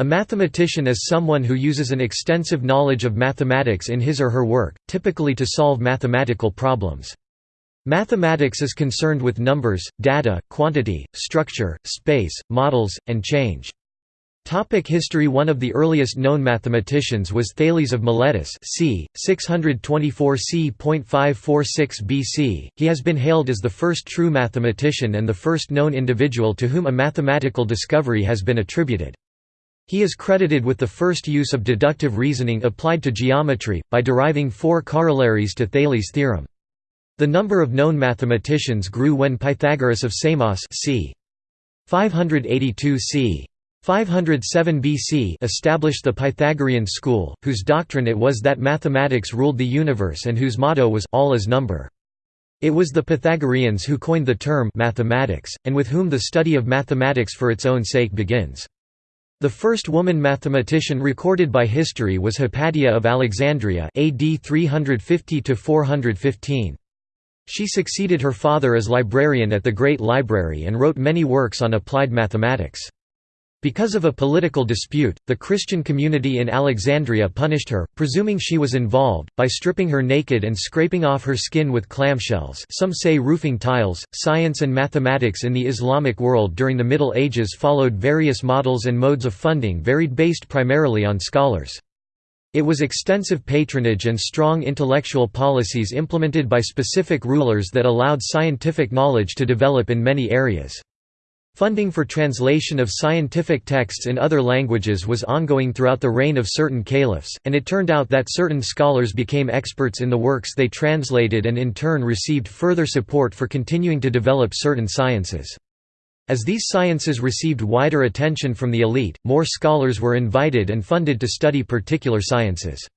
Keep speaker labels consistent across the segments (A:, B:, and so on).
A: A mathematician is someone who uses an extensive knowledge of mathematics in his or her work, typically to solve mathematical problems. Mathematics is concerned with numbers, data, quantity, structure, space, models, and change. Topic history One of the earliest known mathematicians was Thales of Miletus c. 624 c.546 BC. He has been hailed as the first true mathematician and the first known individual to whom a mathematical discovery has been attributed. He is credited with the first use of deductive reasoning applied to geometry, by deriving four corollaries to Thales' theorem. The number of known mathematicians grew when Pythagoras of Samos c. 582 c. 507 BC established the Pythagorean school, whose doctrine it was that mathematics ruled the universe and whose motto was all is number. It was the Pythagoreans who coined the term mathematics, and with whom the study of mathematics for its own sake begins. The first woman mathematician recorded by history was Hypatia of Alexandria AD 350–415. She succeeded her father as librarian at the Great Library and wrote many works on applied mathematics. Because of a political dispute, the Christian community in Alexandria punished her, presuming she was involved, by stripping her naked and scraping off her skin with clamshells some say roofing tiles. Science and mathematics in the Islamic world during the Middle Ages followed various models and modes of funding varied based primarily on scholars. It was extensive patronage and strong intellectual policies implemented by specific rulers that allowed scientific knowledge to develop in many areas. Funding for translation of scientific texts in other languages was ongoing throughout the reign of certain caliphs, and it turned out that certain scholars became experts in the works they translated and in turn received further support for continuing to develop certain sciences. As these sciences received wider attention from the elite, more scholars were invited and funded to study particular sciences.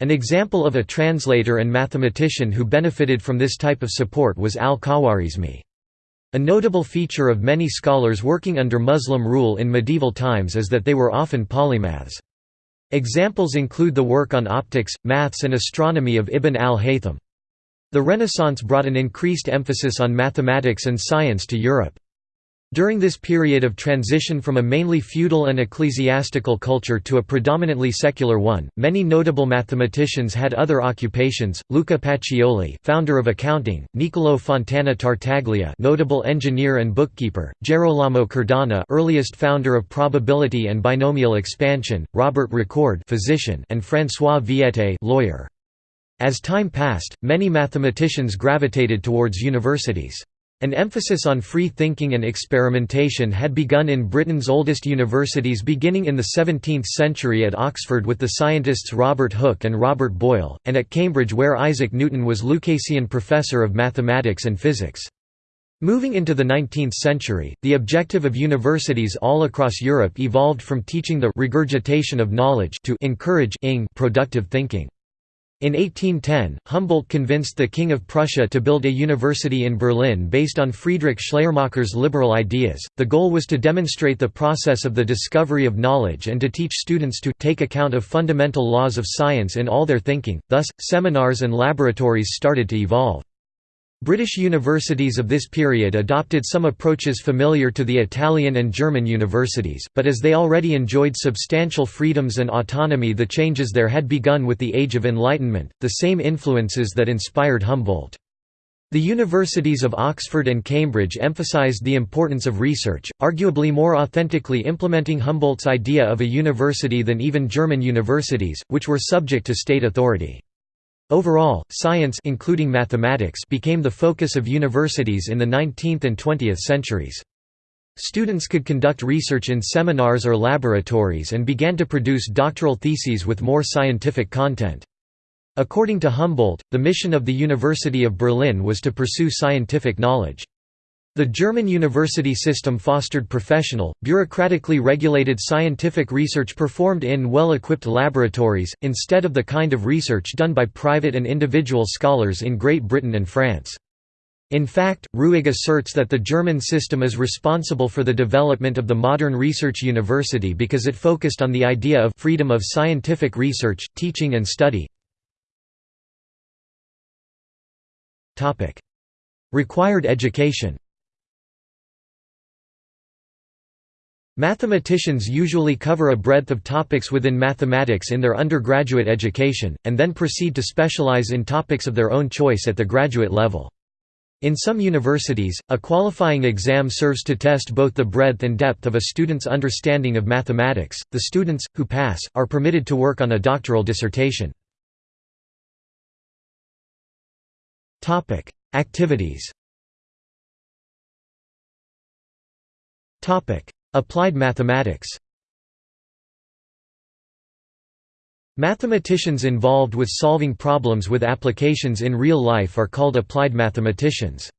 A: An example of a translator and mathematician who benefited from this type of support was al-Khwarizmi. A notable feature of many scholars working under Muslim rule in medieval times is that they were often polymaths. Examples include the work on optics, maths and astronomy of Ibn al-Haytham. The Renaissance brought an increased emphasis on mathematics and science to Europe. During this period of transition from a mainly feudal and ecclesiastical culture to a predominantly secular one, many notable mathematicians had other occupations. Luca Pacioli, founder of accounting; Niccolò Fontana Tartaglia, notable engineer and bookkeeper; Gerolamo Cardano, earliest founder of probability and binomial expansion; Robert Recorde, physician, and François Viète, lawyer. As time passed, many mathematicians gravitated towards universities. An emphasis on free thinking and experimentation had begun in Britain's oldest universities beginning in the 17th century at Oxford with the scientists Robert Hooke and Robert Boyle, and at Cambridge where Isaac Newton was Lucasian Professor of Mathematics and Physics. Moving into the 19th century, the objective of universities all across Europe evolved from teaching the regurgitation of knowledge to encourage productive thinking. In 1810, Humboldt convinced the King of Prussia to build a university in Berlin based on Friedrich Schleiermacher's liberal ideas. The goal was to demonstrate the process of the discovery of knowledge and to teach students to take account of fundamental laws of science in all their thinking. Thus, seminars and laboratories started to evolve. British universities of this period adopted some approaches familiar to the Italian and German universities, but as they already enjoyed substantial freedoms and autonomy the changes there had begun with the Age of Enlightenment, the same influences that inspired Humboldt. The universities of Oxford and Cambridge emphasized the importance of research, arguably more authentically implementing Humboldt's idea of a university than even German universities, which were subject to state authority. Overall, science including mathematics became the focus of universities in the 19th and 20th centuries. Students could conduct research in seminars or laboratories and began to produce doctoral theses with more scientific content. According to Humboldt, the mission of the University of Berlin was to pursue scientific knowledge. The German university system fostered professional, bureaucratically regulated scientific research performed in well-equipped laboratories, instead of the kind of research done by private and individual scholars in Great Britain and France. In fact, Rüegg asserts that the German system is responsible for the development of the modern research university because it focused on the idea of freedom of scientific research, teaching and study. Required education Mathematicians usually cover a breadth of topics within mathematics in their undergraduate education, and then proceed to specialize in topics of their own choice at the graduate level. In some universities, a qualifying exam serves to test both the breadth and depth of a student's understanding of mathematics. The students, who pass, are permitted to work on a doctoral dissertation. Activities Applied mathematics Mathematicians involved with solving problems with applications in real life are called applied mathematicians.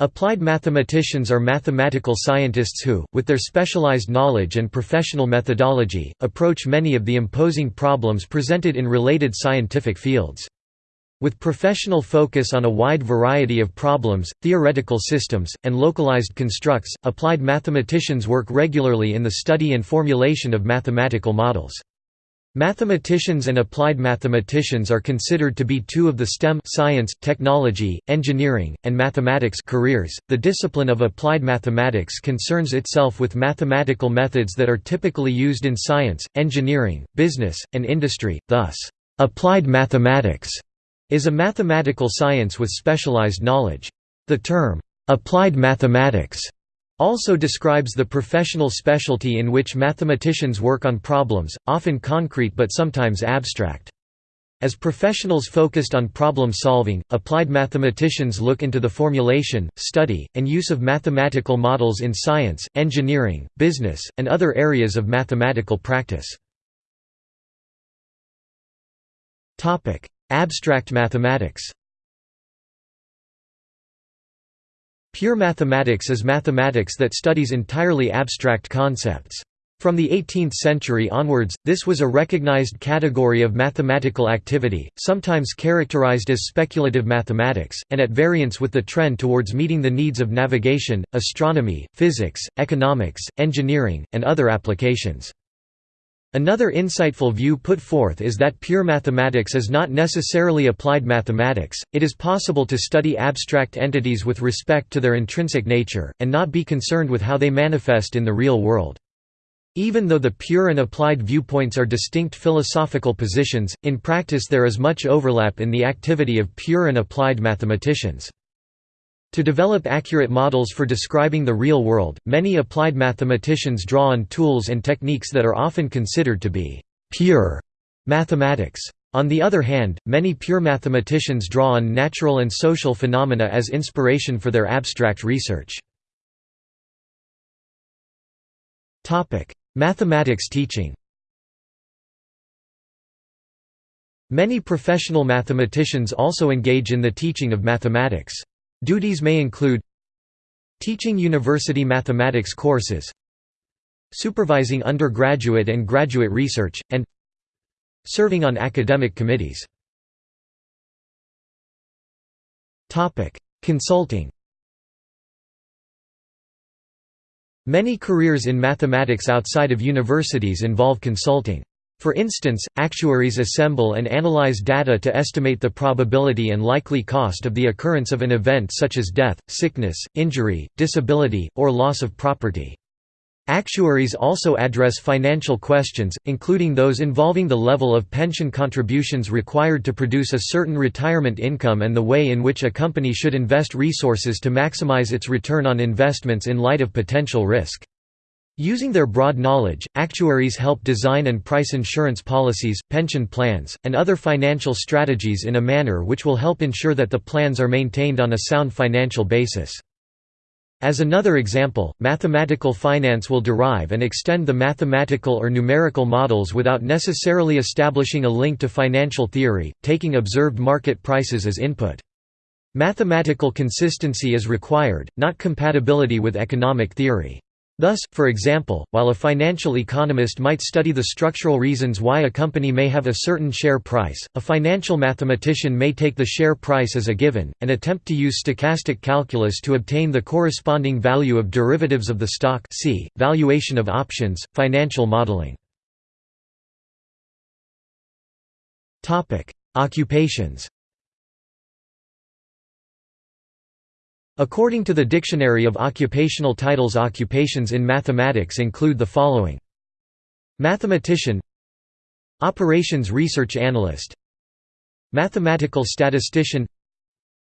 A: Applied mathematicians are mathematical scientists who, with their specialized knowledge and professional methodology, approach many of the imposing problems presented in related scientific fields. With professional focus on a wide variety of problems, theoretical systems, and localized constructs, applied mathematicians work regularly in the study and formulation of mathematical models. Mathematicians and applied mathematicians are considered to be two of the STEM science, technology, engineering, and mathematics careers. The discipline of applied mathematics concerns itself with mathematical methods that are typically used in science, engineering, business, and industry. Thus, applied mathematics is a mathematical science with specialized knowledge. The term applied mathematics also describes the professional specialty in which mathematicians work on problems, often concrete but sometimes abstract. As professionals focused on problem solving, applied mathematicians look into the formulation, study, and use of mathematical models in science, engineering, business, and other areas of mathematical practice. Abstract mathematics Pure mathematics is mathematics that studies entirely abstract concepts. From the 18th century onwards, this was a recognized category of mathematical activity, sometimes characterized as speculative mathematics, and at variance with the trend towards meeting the needs of navigation, astronomy, physics, economics, engineering, and other applications. Another insightful view put forth is that pure mathematics is not necessarily applied mathematics, it is possible to study abstract entities with respect to their intrinsic nature, and not be concerned with how they manifest in the real world. Even though the pure and applied viewpoints are distinct philosophical positions, in practice there is much overlap in the activity of pure and applied mathematicians. To develop accurate models for describing the real world, many applied mathematicians draw on tools and techniques that are often considered to be «pure» mathematics. On the other hand, many pure mathematicians draw on natural and social phenomena as inspiration for their abstract research. Mathematics teaching Many professional mathematicians also engage in the teaching of mathematics. Duties may include Teaching university mathematics courses Supervising undergraduate and graduate research, and Serving on academic committees Consulting Many careers in mathematics outside of universities involve consulting. For instance, actuaries assemble and analyze data to estimate the probability and likely cost of the occurrence of an event such as death, sickness, injury, disability, or loss of property. Actuaries also address financial questions, including those involving the level of pension contributions required to produce a certain retirement income and the way in which a company should invest resources to maximize its return on investments in light of potential risk. Using their broad knowledge, actuaries help design and price insurance policies, pension plans, and other financial strategies in a manner which will help ensure that the plans are maintained on a sound financial basis. As another example, mathematical finance will derive and extend the mathematical or numerical models without necessarily establishing a link to financial theory, taking observed market prices as input. Mathematical consistency is required, not compatibility with economic theory. Thus, for example, while a financial economist might study the structural reasons why a company may have a certain share price, a financial mathematician may take the share price as a given, and attempt to use stochastic calculus to obtain the corresponding value of derivatives of the stock see, valuation of options, financial modeling. Occupations According to the Dictionary of Occupational Titles occupations in mathematics include the following. Mathematician Operations Research Analyst Mathematical Statistician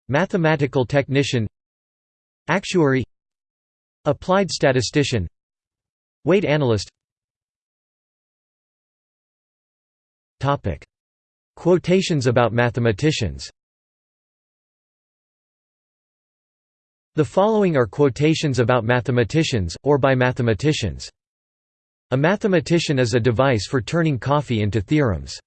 A: Mathematical Technician Actuary Applied Statistician Weight Analyst. Quotations about mathematicians The following are quotations about mathematicians, or by mathematicians. A mathematician is a device for turning coffee into theorems.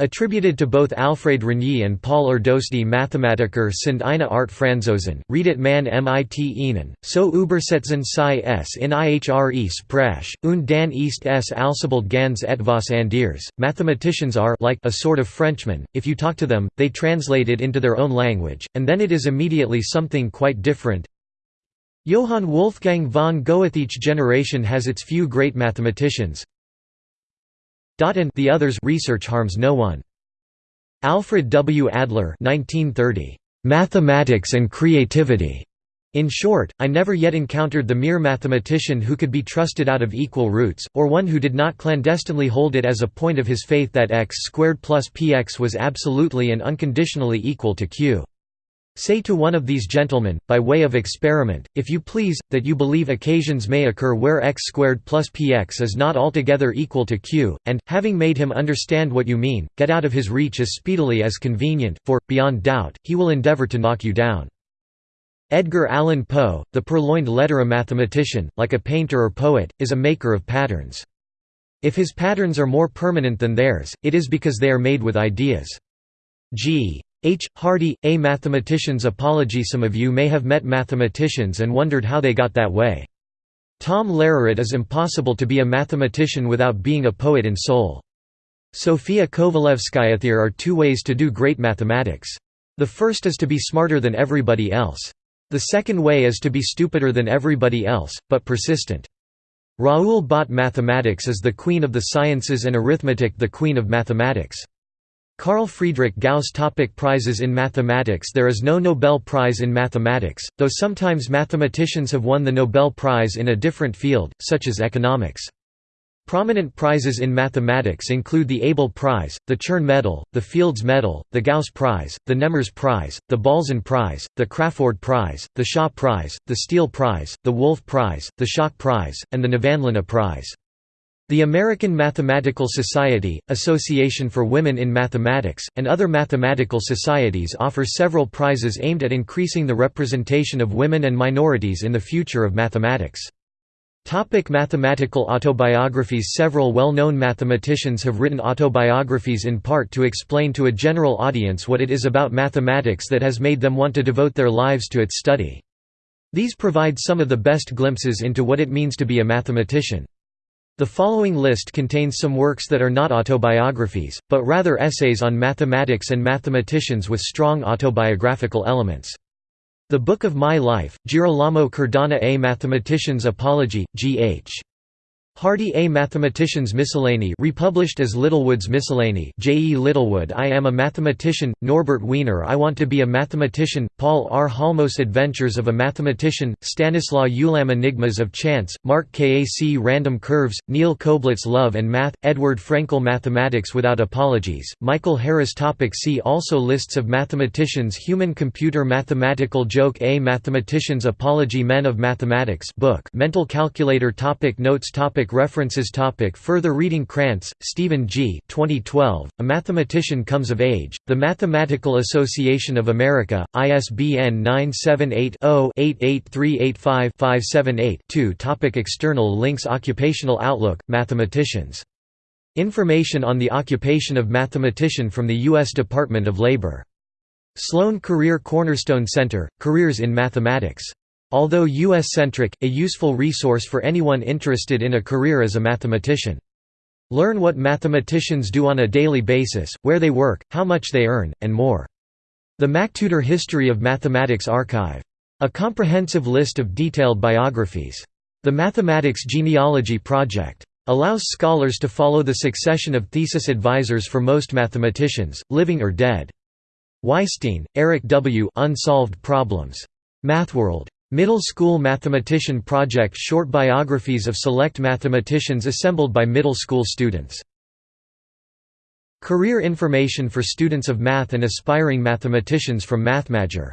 A: Attributed to both Alfred Rényi and Paul Erdős Mathematiker sind eine Art Franzosen, redet man mit ihnen, so übersetzen sie es in ihre Sprache, und dann ist es alsbald ganz etwas anderes. Mathematicians are like a sort of Frenchman, if you talk to them, they translate it into their own language, and then it is immediately something quite different. Johann Wolfgang von Goethe. Each generation has its few great mathematicians, and the others research harms no one. Alfred W. Adler 1930, "'Mathematics and Creativity' In short, I never yet encountered the mere mathematician who could be trusted out of equal roots, or one who did not clandestinely hold it as a point of his faith that x squared plus px was absolutely and unconditionally equal to q. Say to one of these gentlemen, by way of experiment, if you please, that you believe occasions may occur where x squared plus px is not altogether equal to q, and, having made him understand what you mean, get out of his reach as speedily as convenient, for, beyond doubt, he will endeavor to knock you down. Edgar Allan Poe, the purloined letter a mathematician, like a painter or poet, is a maker of patterns. If his patterns are more permanent than theirs, it is because they are made with ideas. G. H. Hardy, A Mathematician's Apology Some of you may have met mathematicians and wondered how they got that way. Tom Lehrer It is impossible to be a mathematician without being a poet in soul. Sofia Kovalevskaya There are two ways to do great mathematics. The first is to be smarter than everybody else. The second way is to be stupider than everybody else, but persistent. Raoul Bott Mathematics is the queen of the sciences and arithmetic the queen of mathematics. Carl Friedrich Gauss topic Prizes in mathematics There is no Nobel Prize in mathematics, though sometimes mathematicians have won the Nobel Prize in a different field, such as economics. Prominent prizes in mathematics include the Abel Prize, the Chern Medal, the Fields Medal, the Gauss Prize, the Nemmers Prize, the Balzan Prize, the Crafoord Prize, the Shaw Prize, the Steele Prize, the Wolf Prize, the Schock Prize, and the Nevanlinna Prize. The American Mathematical Society, Association for Women in Mathematics, and other mathematical societies offer several prizes aimed at increasing the representation of women and minorities in the future of mathematics. Topic mathematical autobiographies Several well-known mathematicians have written autobiographies in part to explain to a general audience what it is about mathematics that has made them want to devote their lives to its study. These provide some of the best glimpses into what it means to be a mathematician. The following list contains some works that are not autobiographies, but rather essays on mathematics and mathematicians with strong autobiographical elements. The Book of My Life, Girolamo Cardano A Mathematician's Apology, G.H. Hardy A Mathematician's Miscellany republished as Littlewood's Miscellany J. E. Littlewood I am a mathematician, Norbert Wiener I want to be a mathematician, Paul R. Halmos Adventures of a Mathematician, Stanislaw Ulam Enigmas of Chance, Mark Kac Random Curves, Neal Koblitz Love and Math, Edward Frenkel Mathematics Without Apologies, Michael Harris topic See also Lists of mathematicians Human-computer mathematical joke A Mathematician's Apology Men of Mathematics book Mental Calculator topic Notes topic References topic Further reading Krantz, Stephen G. 2012, A Mathematician Comes of Age, The Mathematical Association of America, ISBN 978-0-88385-578-2 Topic External links Occupational Outlook, Mathematicians. Information on the occupation of mathematician from the U.S. Department of Labor. Sloan Career Cornerstone Center, Careers in Mathematics Although US-centric, a useful resource for anyone interested in a career as a mathematician. Learn what mathematicians do on a daily basis, where they work, how much they earn, and more. The MacTutor History of Mathematics Archive. A comprehensive list of detailed biographies. The Mathematics Genealogy Project. Allows scholars to follow the succession of thesis advisors for most mathematicians, living or dead. Weisstein, Eric W. Unsolved Problems. MathWorld. Middle School Mathematician Project Short biographies of select mathematicians assembled by middle school students. Career information for students of math and aspiring mathematicians from MathMager